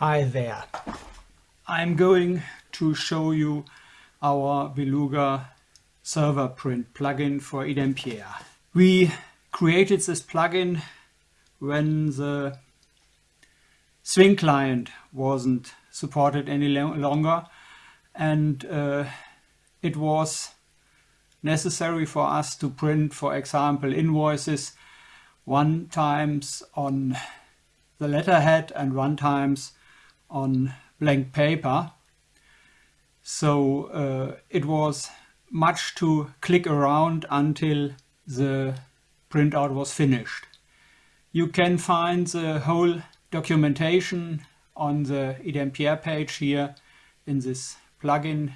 Hi there. I'm going to show you our Beluga server print plugin for iDempiere. We created this plugin when the Swing client wasn't supported any longer and uh, it was necessary for us to print, for example, invoices one times on the letterhead and one times on blank paper. So uh, it was much to click around until the printout was finished. You can find the whole documentation on the iDempiere page here in this plugin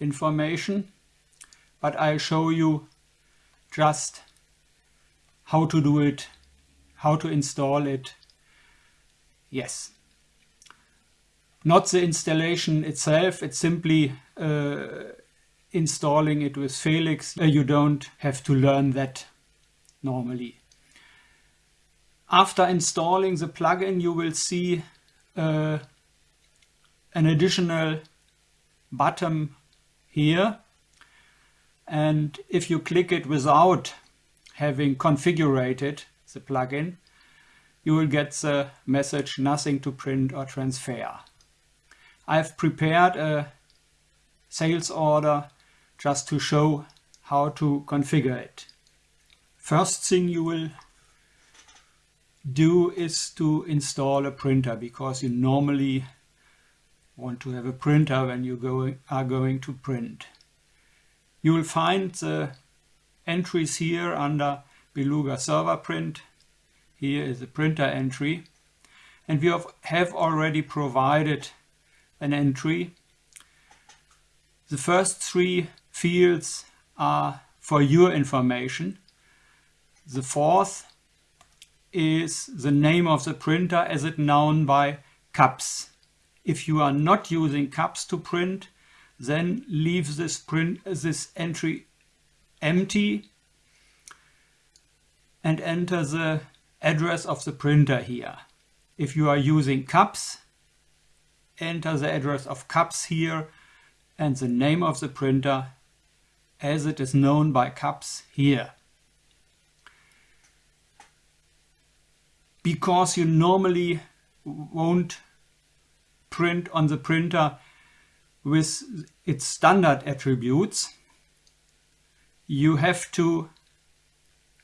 information but I'll show you just how to do it, how to install it. Yes. Not the installation itself, it's simply uh, installing it with Felix. Uh, you don't have to learn that normally. After installing the plugin, you will see uh, an additional button here and if you click it without having configured the plugin, you will get the message nothing to print or transfer. I've prepared a sales order just to show how to configure it. First thing you will do is to install a printer because you normally want to have a printer when you go, are going to print. You will find the entries here under Beluga server print. Here is the printer entry. And we have already provided an entry. The first three fields are for your information. The fourth is the name of the printer as it known by CUPS. If you are not using CUPS to print, then leave this print this entry empty and enter the address of the printer here. If you are using CUPS, enter the address of CUPS here and the name of the printer as it is known by CUPS here. Because you normally won't print on the printer with its standard attributes, you have to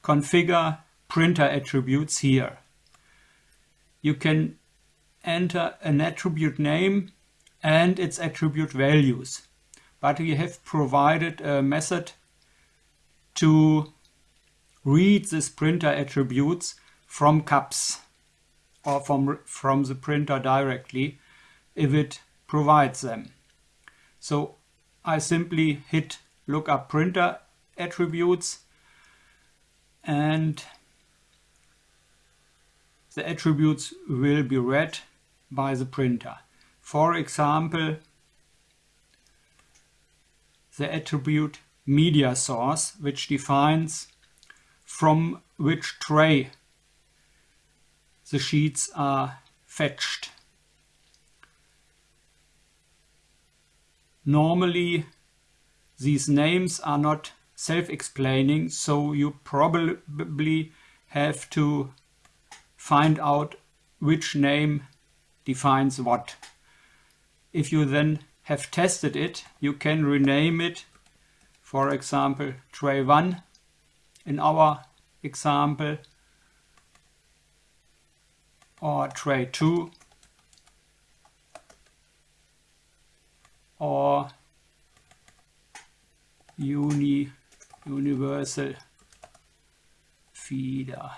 configure printer attributes here. You can enter an attribute name and its attribute values, but we have provided a method to read this printer attributes from CUPS or from, from the printer directly if it provides them. So I simply hit lookup printer attributes and the attributes will be read by the printer. For example, the attribute media source, which defines from which tray the sheets are fetched. Normally these names are not self-explaining, so you probably have to find out which name defines what. If you then have tested it, you can rename it, for example, tray 1 in our example, or tray 2 or uni universal feeder.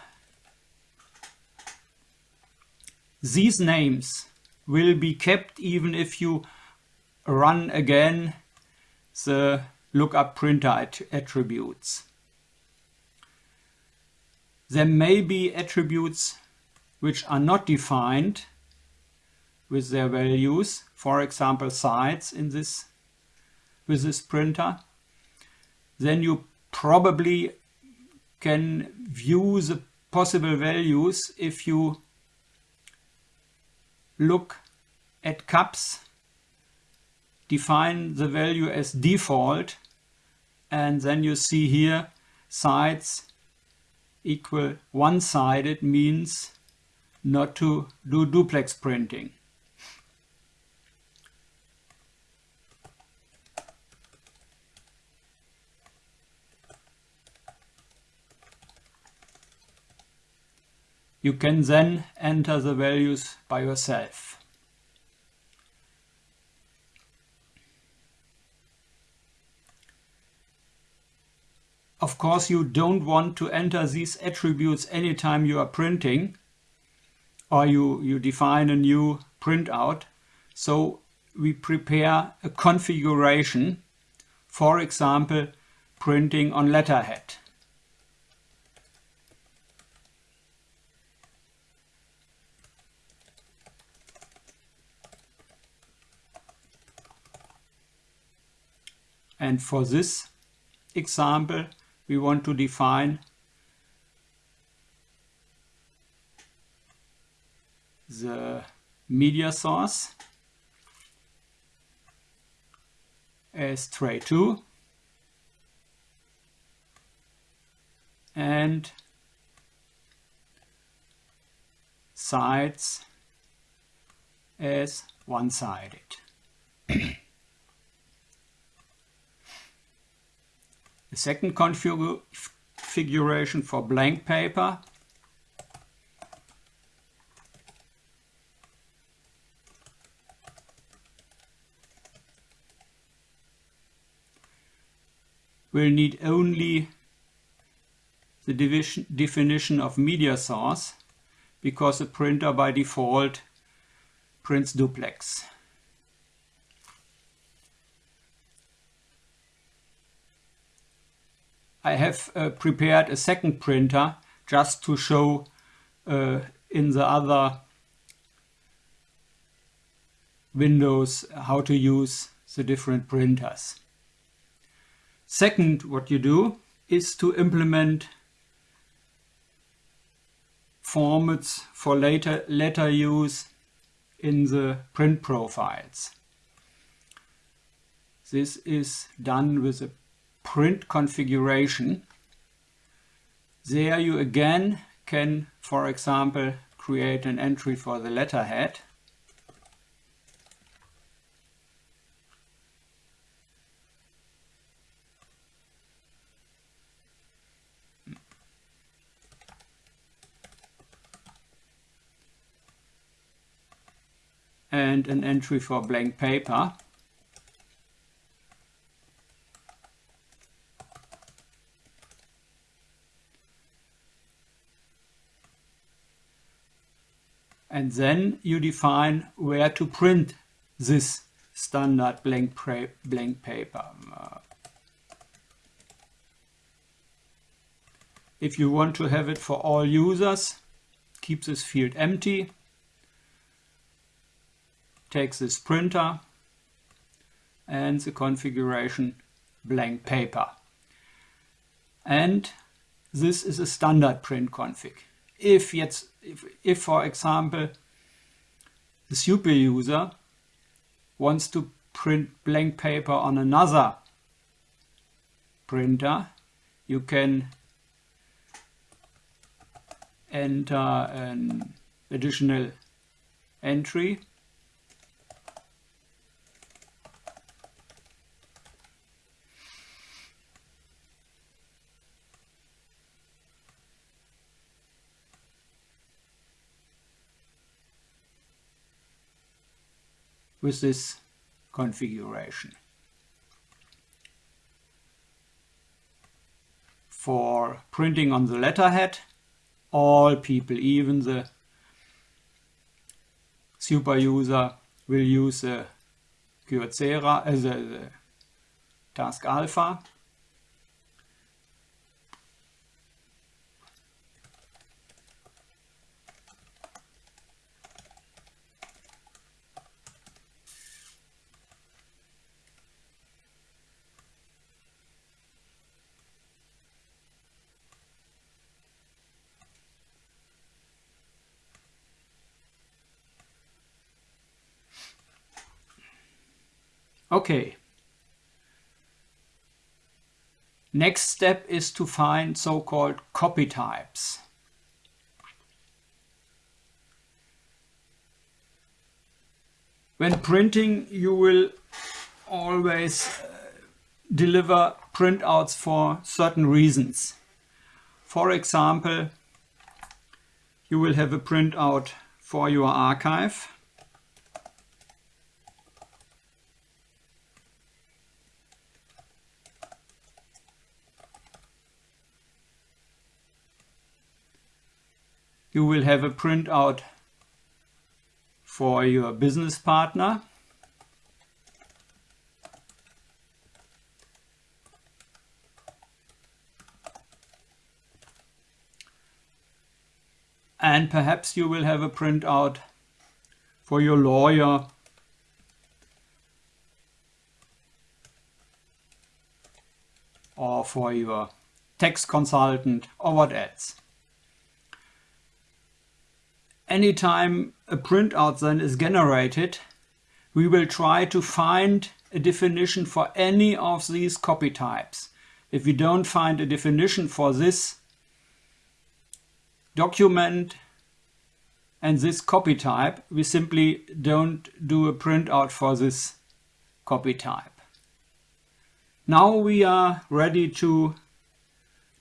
These names will be kept even if you run again the lookup printer at attributes. There may be attributes which are not defined with their values, for example sides in this with this printer, then you probably can view the possible values if you look at CUPS, define the value as default, and then you see here sides equal one-sided means not to do duplex printing. You can then enter the values by yourself. Of course, you don't want to enter these attributes anytime you are printing or you, you define a new printout. So we prepare a configuration, for example, printing on letterhead. And for this example, we want to define the media source as tray2 and sides as one-sided. The second configuration for blank paper will need only the division, definition of media source because the printer by default prints duplex. I have uh, prepared a second printer just to show uh, in the other windows how to use the different printers. Second, what you do is to implement formats for later letter use in the print profiles. This is done with a print configuration. There you again can, for example, create an entry for the letterhead. and an entry for blank paper. And then you define where to print this standard blank, blank paper. If you want to have it for all users, keep this field empty. Take this printer and the configuration blank paper. And this is a standard print config if jetzt, if, if for example, the super user wants to print blank paper on another printer, you can enter an additional entry with this configuration. For printing on the letterhead, all people, even the super user, will use the Kyocera, uh, the, the TASKalfa Okay. Next step is to find so-called copy types. When printing you will always uh, deliver printouts for certain reasons. For example, you will have a printout for your archive. You will have a printout for your business partner. and perhaps you will have a printout for your lawyer or for your tax consultant or what else. Anytime a printout then is generated, we will try to find a definition for any of these copy types. If we don't find a definition for this document and this copy type, we simply don't do a printout for this copy type. Now we are ready to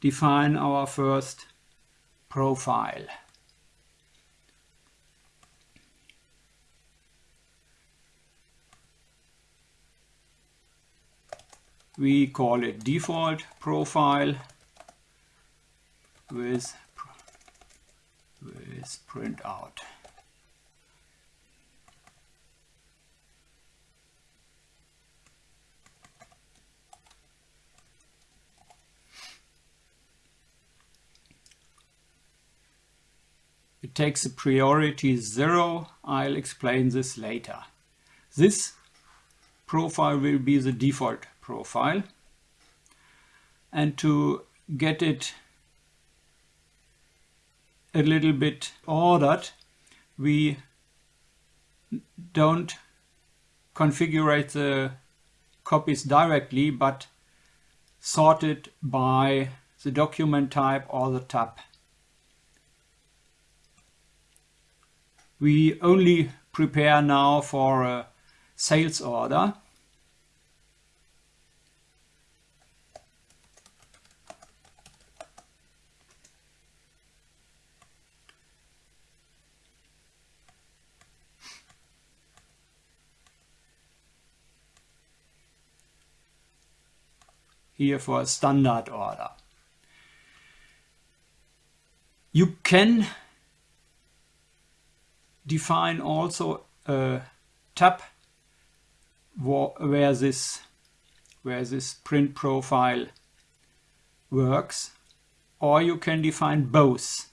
define our first profile. We call it default profile with with print out. It takes a priority zero. I'll explain this later. This profile will be the default profile. And to get it a little bit ordered, we don't configure the copies directly, but sort it by the document type or the tab. We only prepare now for a sales order. Here for a standard order. You can define also a tab where this where this print profile works or you can define both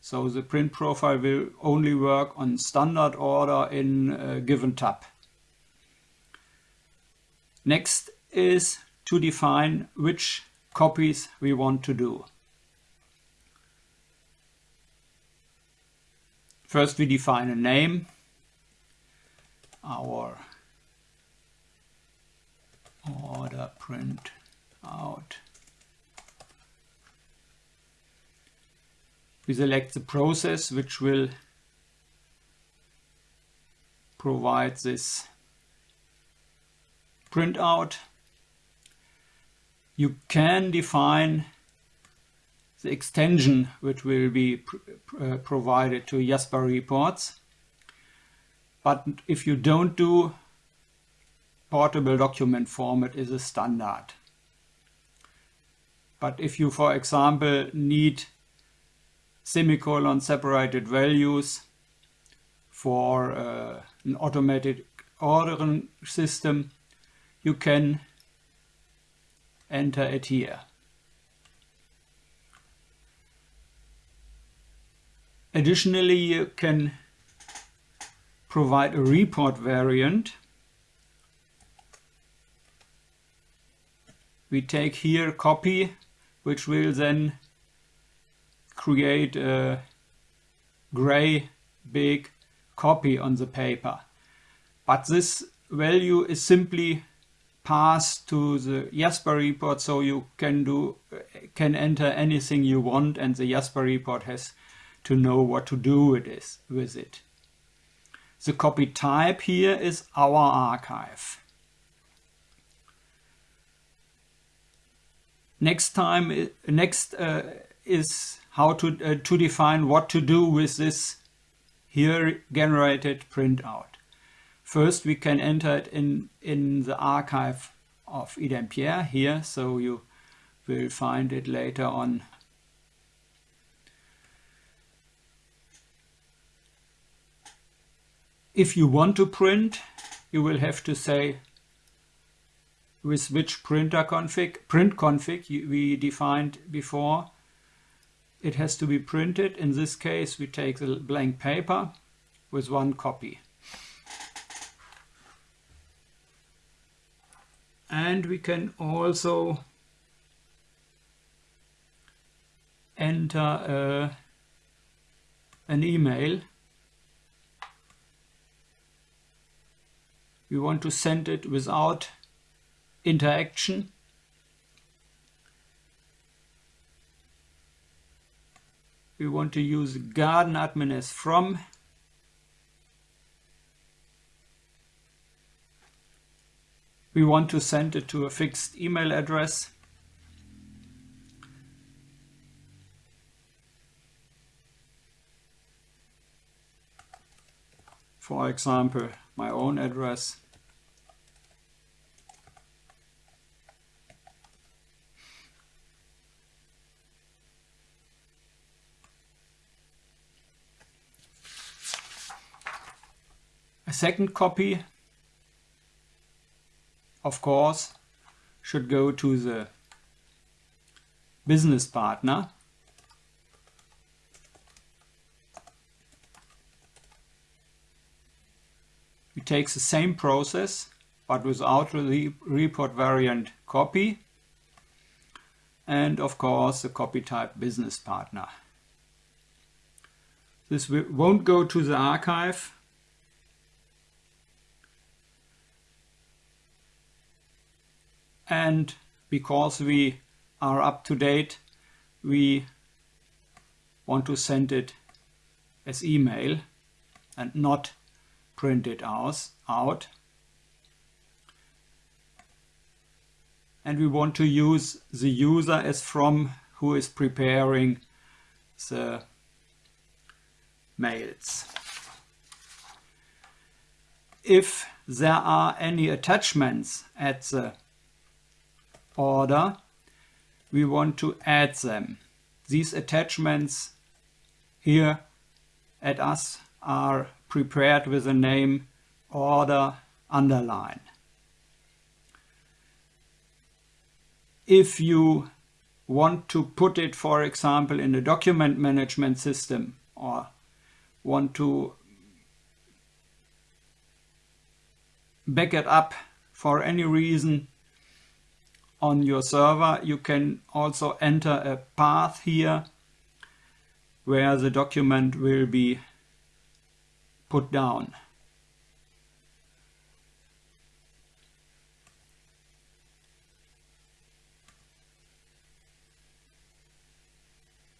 so the print profile will only work on standard order in a given tab next is to define which copies we want to do. First we define a name, our order print out. We select the process which will provide this printout you can define the extension which will be pr uh, provided to Jasper reports. But if you don't do portable document format is a standard. But if you, for example, need semicolon separated values for uh, an automated ordering system, you can enter it here. Additionally, you can provide a report variant. We take here copy, which will then create a gray big copy on the paper. But this value is simply path to the Jasper report so you can do can enter anything you want and the Jasper report has to know what to do with, this, with it. The copy type here is our archive. Next time, next uh, is how to, uh, to define what to do with this here generated printout. First, we can enter it in, in the archive of iDempiere here, so you will find it later on. If you want to print, you will have to say with which printer config, print config we defined before. It has to be printed. In this case, we take the blank paper with one copy. And we can also enter uh, an email. We want to send it without interaction. We want to use GardenAdmin as from we want to send it to a fixed email address. For example, my own address. A second copy of course, should go to the business partner. We take the same process, but without the report variant copy. And of course, the copy type business partner. This won't go to the archive, and because we are up to date we want to send it as email and not print it out, and we want to use the user as from who is preparing the mails. If there are any attachments at the order, we want to add them. These attachments here at us are prepared with the name order underline. If you want to put it, for example, in a document management system or want to back it up for any reason, on your server, you can also enter a path here where the document will be put down.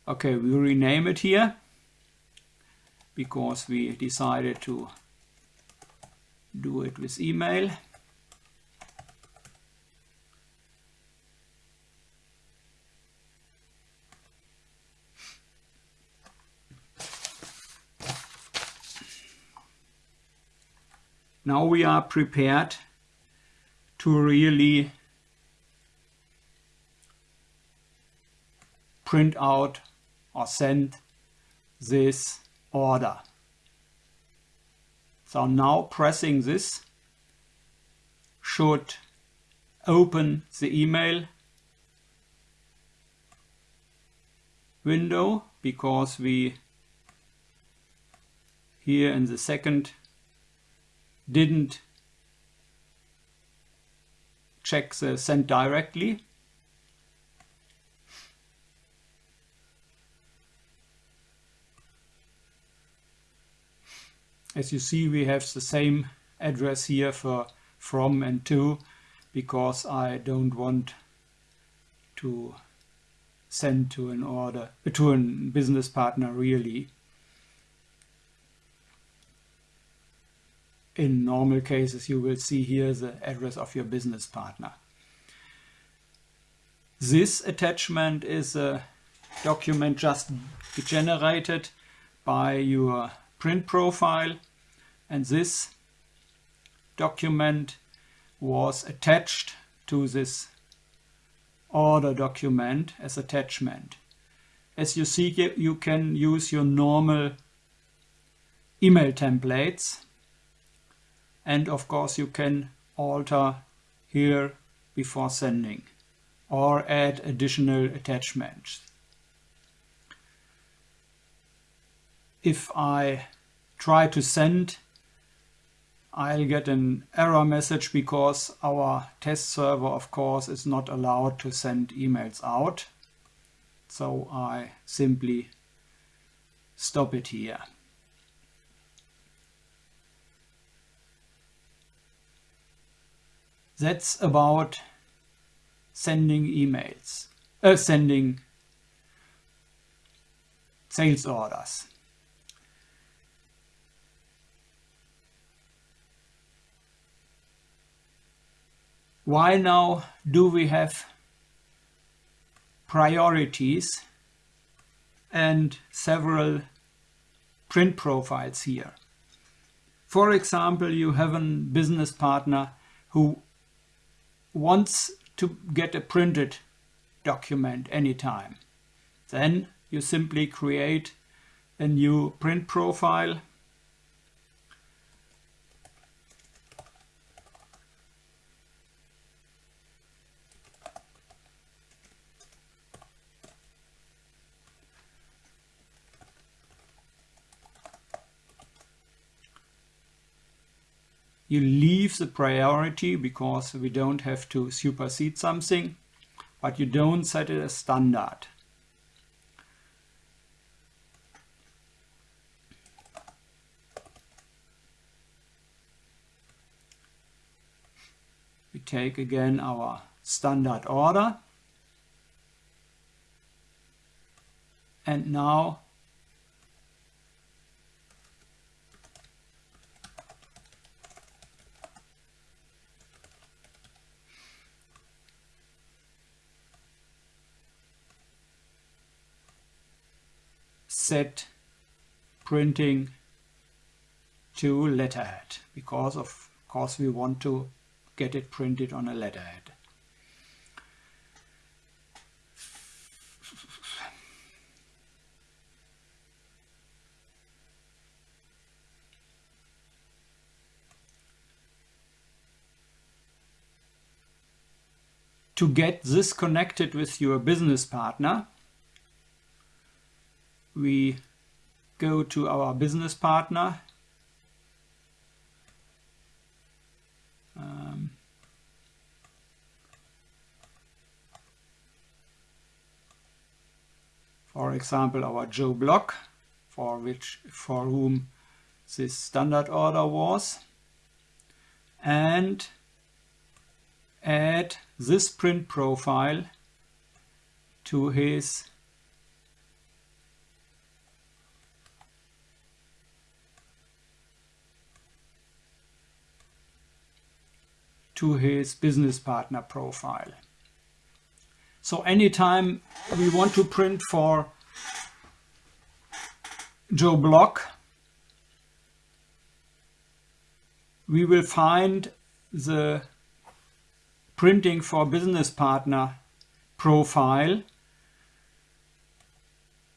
Okay, we rename it here because we decided to do it with email. Now we are prepared to really print out or send this order. So now pressing this should open the email window because we here in the second didn't check the send directly. As you see, we have the same address here for from and to, because I don't want to send to an order to a business partner really in normal cases you will see here the address of your business partner this attachment is a document just generated by your print profile and this document was attached to this order document as attachment. As you see you can use your normal email templates and of course you can alter here before sending or add additional attachments. If I try to send I'll get an error message because our test server of course is not allowed to send emails out. So I simply stop it here. That's about sending emails, uh, sending sales orders. Why now do we have priorities and several print profiles here? For example, you have a business partner who wants to get a printed document anytime. Then you simply create a new print profile you leave the priority because we don't have to supersede something, but you don't set it as standard. We take again our standard order and now set printing to letterhead because of course we want to get it printed on a letterhead. To get this connected with your business partner, we go to our business partner. Um, for example our Joe Block for which for whom this standard order was. And add this print profile to his to his business partner profile. So anytime we want to print for Joe Block, we will find the printing for business partner profile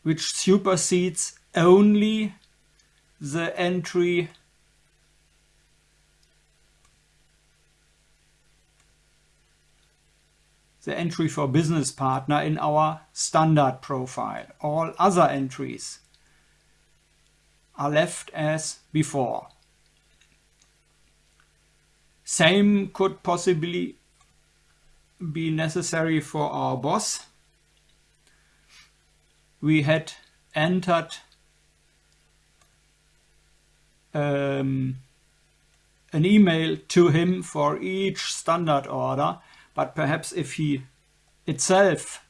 which supersedes only the entry the entry for business partner in our standard profile. All other entries are left as before. Same could possibly be necessary for our boss. We had entered um, an email to him for each standard order, but perhaps if he itself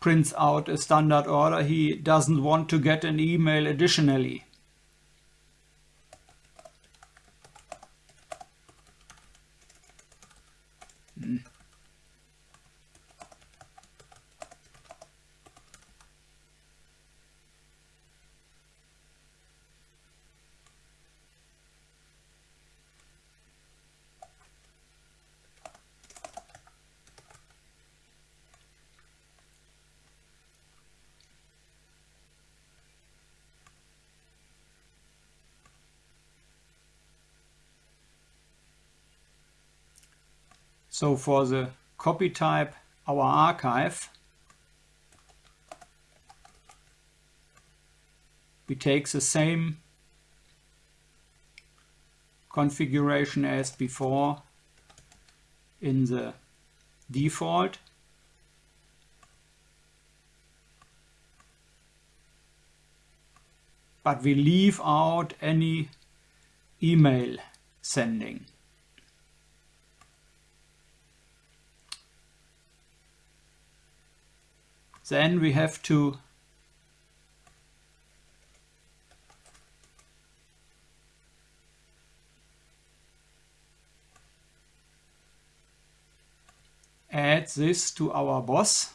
prints out a standard order, he doesn't want to get an email additionally. So for the copy type, our archive, we take the same configuration as before in the default. But we leave out any email sending. Then we have to add this to our boss.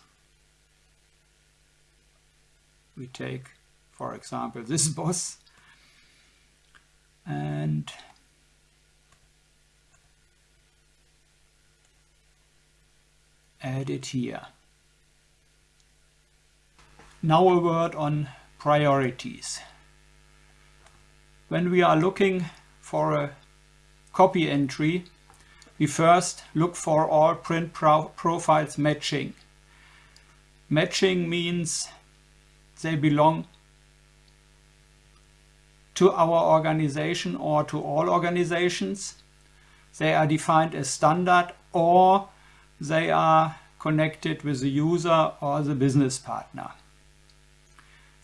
We take, for example, this boss and add it here. Now a word on priorities. When we are looking for a copy entry, we first look for all print pro profiles matching. Matching means they belong to our organization or to all organizations. They are defined as standard or they are connected with the user or the business partner.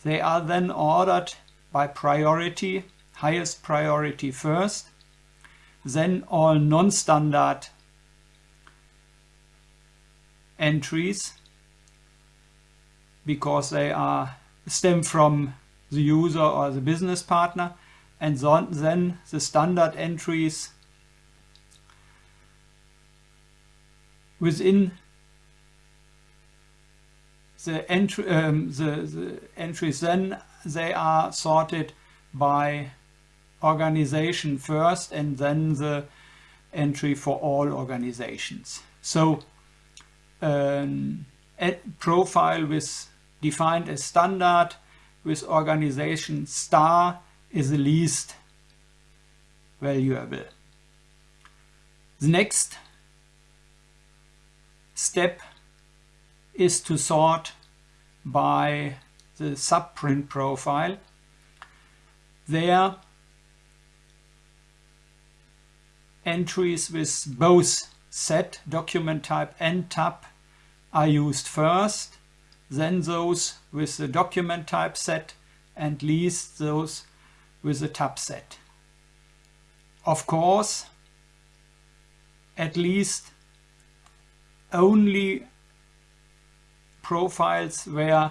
They are then ordered by priority, highest priority first, then all non-standard entries because they are stem from the user or the business partner and then the standard entries within the, entry, um, the, the entries then they are sorted by organization first and then the entry for all organizations. So um, a profile with defined as standard with organization star is the least valuable. The next step is to sort by the subprint profile. There entries with both set document type and tab are used first, then those with the document type set and least those with the tab set. Of course, at least only profiles where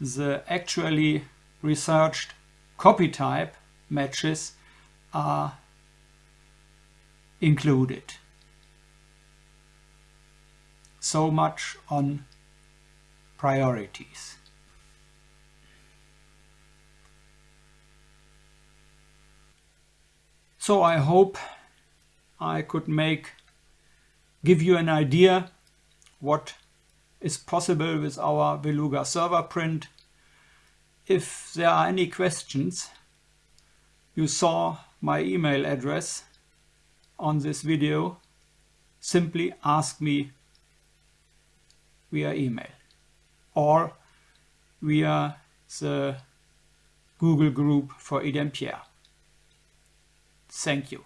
the actually researched copy type matches are included. So much on priorities. So I hope I could make give you an idea what is possible with our Beluga server print. If there are any questions, you saw my email address on this video. Simply ask me via email or via the Google group for iDempiere. Thank you.